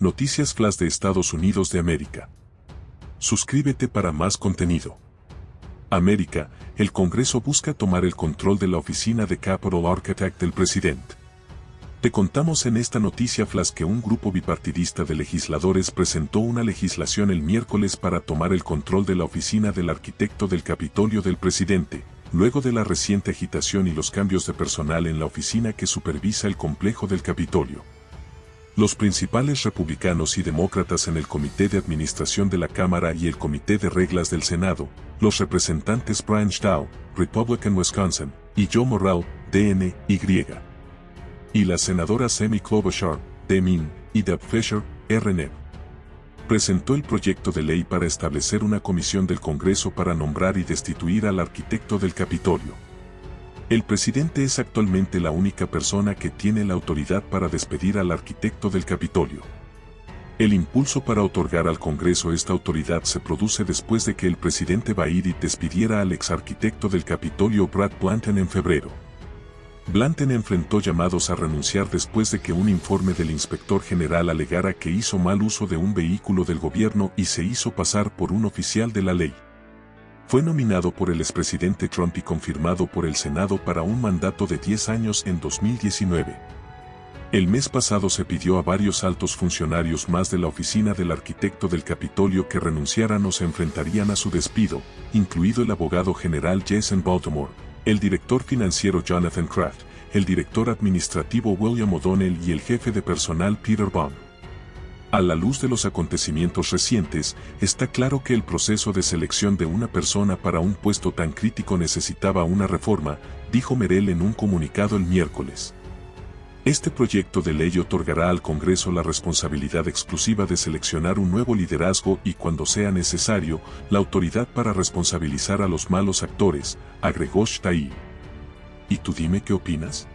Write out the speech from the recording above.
Noticias Flash de Estados Unidos de América. Suscríbete para más contenido. América, el Congreso busca tomar el control de la oficina de Capital Architect del presidente. Te contamos en esta noticia flash que un grupo bipartidista de legisladores presentó una legislación el miércoles para tomar el control de la oficina del arquitecto del Capitolio del presidente, luego de la reciente agitación y los cambios de personal en la oficina que supervisa el complejo del Capitolio. Los principales republicanos y demócratas en el Comité de Administración de la Cámara y el Comité de Reglas del Senado, los representantes Brian Stahl, Republican Wisconsin, y Joe Morrell, DNY, y la senadora Semi Klobuchar, DMIN, y Deb Fisher, RNEP, presentó el proyecto de ley para establecer una comisión del Congreso para nombrar y destituir al arquitecto del Capitolio. El presidente es actualmente la única persona que tiene la autoridad para despedir al arquitecto del Capitolio. El impulso para otorgar al Congreso esta autoridad se produce después de que el presidente Biden despidiera al ex arquitecto del Capitolio Brad Blanton en febrero. Blanton enfrentó llamados a renunciar después de que un informe del inspector general alegara que hizo mal uso de un vehículo del gobierno y se hizo pasar por un oficial de la ley. Fue nominado por el expresidente Trump y confirmado por el Senado para un mandato de 10 años en 2019. El mes pasado se pidió a varios altos funcionarios más de la oficina del arquitecto del Capitolio que renunciaran o se enfrentarían a su despido, incluido el abogado general Jason Baltimore, el director financiero Jonathan Kraft, el director administrativo William O'Donnell y el jefe de personal Peter Baum. A la luz de los acontecimientos recientes, está claro que el proceso de selección de una persona para un puesto tan crítico necesitaba una reforma, dijo Merel en un comunicado el miércoles. Este proyecto de ley otorgará al Congreso la responsabilidad exclusiva de seleccionar un nuevo liderazgo y cuando sea necesario, la autoridad para responsabilizar a los malos actores, agregó Shtai. ¿Y tú dime qué opinas?